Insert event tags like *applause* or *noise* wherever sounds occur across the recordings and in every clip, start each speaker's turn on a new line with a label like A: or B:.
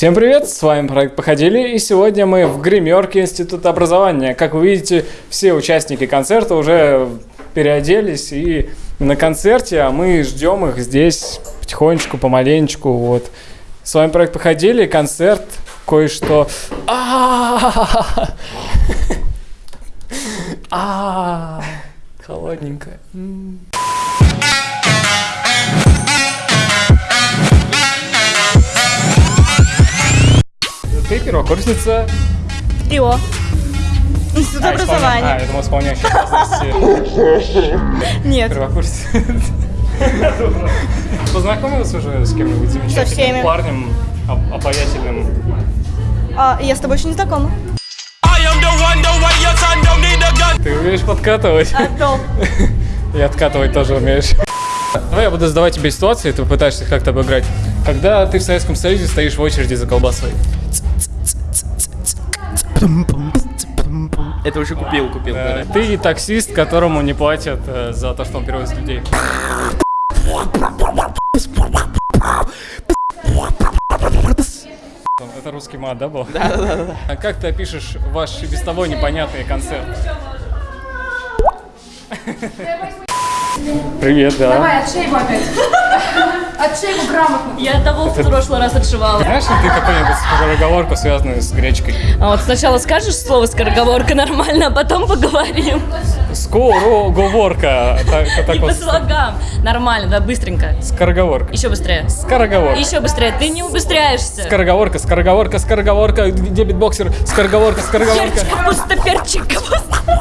A: Всем привет, с вами проект Походили, и сегодня мы в гримерке Института образования. Как вы видите, все участники концерта уже переоделись и на концерте, а мы ждем их здесь потихонечку, помаленечку, вот. С вами проект Походили, концерт, кое-что... А, первокурсница
B: ИО. Институт
A: А, исполня-
B: образования.
A: А, я думал, исполняющая обязанности
B: Нет.
A: первокурсницы. Познакомилась уже с кем-нибудь замечательным парнем, об- обаятельным?
B: А, я с тобой еще не знакома.
A: Ты умеешь подкатывать?
B: А то.
A: И откатывать тоже умеешь. Давай я буду задавать тебе ситуации, ты попытаешься их как-то обыграть. Когда ты в Советском Союзе стоишь в очереди за колбасой.
C: Это уже купил, купил.
A: Э, Ты таксист, которому не платят э, за то, что он перевозит людей. Это русский мат, да, был? Да, да, да. А как ты опишешь ваш без того непонятный концерт? Привет, да.
D: Давай, отшей его опять. Отшей его грамотно.
B: Я того в прошлый раз отшивала.
A: Знаешь ли ты какую-нибудь скороговорку, связанную с гречкой?
B: А вот сначала скажешь слово скороговорка нормально, а потом поговорим.
A: Скороговорка. Так, так
B: И по слогам. Нормально, да, быстренько.
A: Скороговорка.
B: Еще быстрее.
A: Скороговорка.
B: Еще быстрее. Ты не убыстряешься.
A: Скороговорка, скороговорка, скороговорка, где битбоксер, скороговорка, скороговорка.
B: Перчик, капуста, перчик, капуста.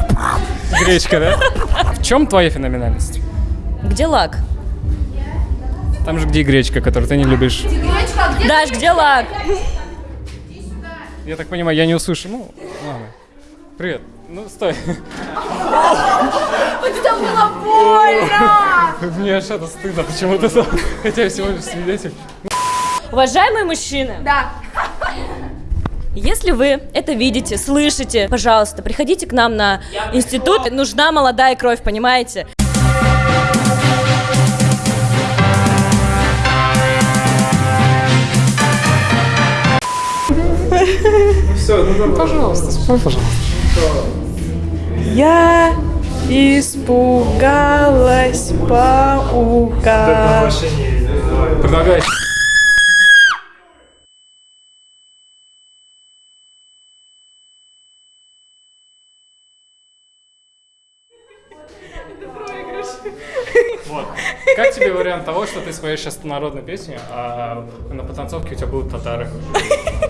A: Гречка, да? В чем твоя феноменальность?
B: Где лак?
A: Там же где гречка, которую ты не любишь.
D: Гречка, где
B: Даш, где лак?
A: Я так понимаю, я не услышу. Ну, ладно. Привет. Ну, стой. *laughs*
D: Это было больно! *laughs*
A: Мне аж это стыдно почему-то. *laughs* Хотя я всего лишь свидетель.
B: Уважаемые мужчины,
D: Да.
B: если вы это видите, слышите, пожалуйста, приходите к нам на институт. Нужна молодая кровь, понимаете?
A: Все, ну да, пожалуйста, спой, пожалуйста.
E: Я испугалась паука.
A: Предлагаю. Вот. Как тебе вариант того, что ты споешь сейчас народную песню, а на потанцовке у тебя будут татары?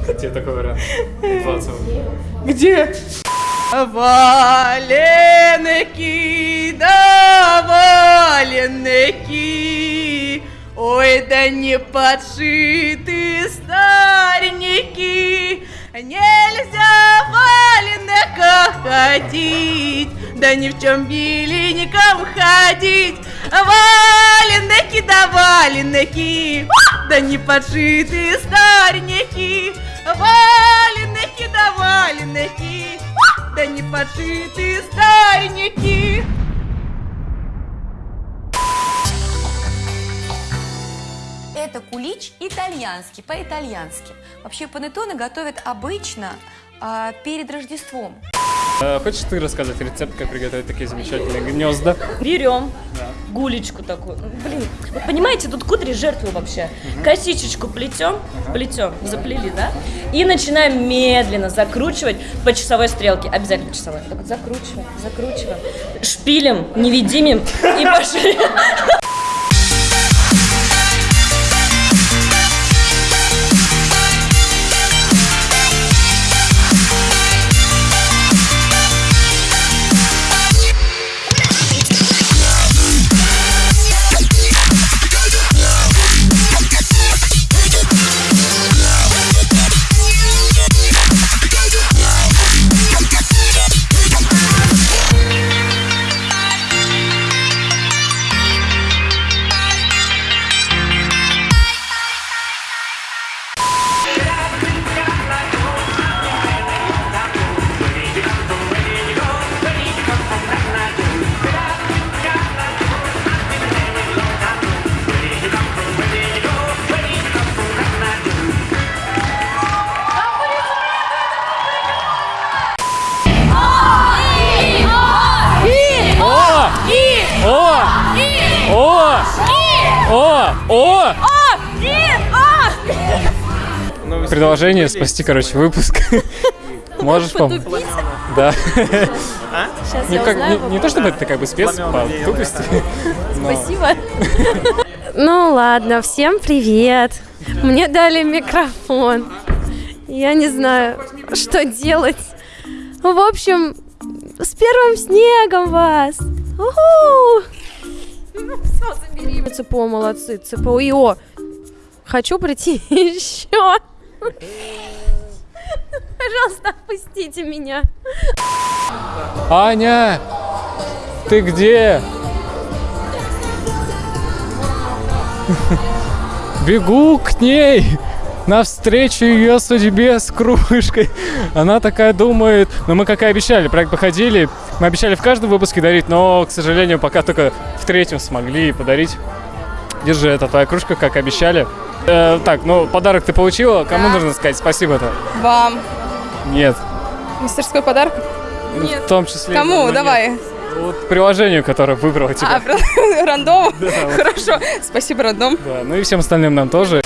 A: Как тебе такой вариант? Ситуация.
E: Где? Валенки, да валенки, ой, да не подшиты старенькие, нельзя в ходить, да ни в чем беленьком ходить, валенки, да валенки, да не подшиты старенькие, валенки, да валенки, да не подшиты старенькие.
F: Это кулич итальянский, по-итальянски. Вообще панеттоне готовят обычно а, перед Рождеством.
A: Э, Хочешь ты рассказать рецепт, как приготовить такие замечательные гнезда?
B: Берем гулечку такую. Ну, Блин, вот понимаете, тут кудри жертвы вообще. Косичечку плетем, плетем, заплели, да? И начинаем медленно закручивать по часовой стрелке. Обязательно часовой. Так вот закручиваем, закручиваем. Шпилем, невидимым и пошли. *laughs*
A: предложение спасти, короче, выпуск. *laughs* Можешь помочь? Да.
B: Сейчас
A: Не,
B: я узнаю.
A: не- то чтобы ты как бы спец по тупости. *laughs* но-
B: Спасибо. *laughs*
C: Ну ладно, всем привет. Мне дали микрофон. Я не знаю, что делать. В общем, с первым снегом вас. ЦПО, молодцы. ЦПО и О. Хочу прийти еще. Пожалуйста, отпустите меня.
A: Аня, ты где? Бегу к ней навстречу ее судьбе с кружкой. Она такая думает, ну мы как и обещали, проект походили, мы обещали в каждом выпуске дарить, но, к сожалению, пока только в третьем смогли подарить. Держи, это твоя кружка, как обещали. Э, так, ну подарок ты получила, кому нужно сказать спасибо-то?
E: Вам.
A: Нет.
E: Мастерской подарок?
A: В том числе.
E: Кому?
A: нет.
E: Давай.
A: Вот приложению, которое выбрало тебя.
E: А, *laughs* рандом? Хорошо. Спасибо, рандом.
A: Да, ну и всем остальным нам тоже.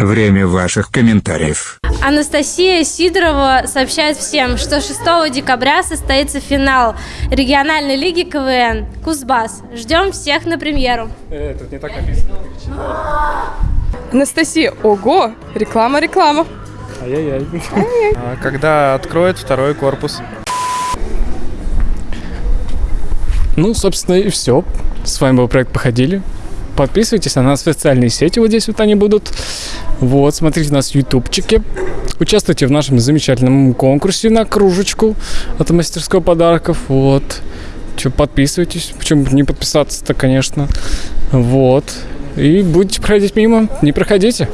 G: Время ваших комментариев.
C: Анастасия Сидорова сообщает всем, что 6 декабря состоится финал региональной лиги КВН Кузбасс. Ждем всех на премьеру.
A: Э, тут не так написано.
E: Анастасия, ого, реклама, реклама.
A: Ай-яй-яй.
H: А когда откроют второй корпус?
A: Ну, собственно, и все. С вами был проект «Походили». Подписывайтесь на нас в социальные сети, вот здесь вот они будут. Вот, смотрите нас в ютубчике. Участвуйте в нашем замечательном конкурсе на кружечку от мастерской подарков. Вот. Че, подписывайтесь. Почему не подписаться-то, конечно. Вот. И будете проходить мимо, не проходите.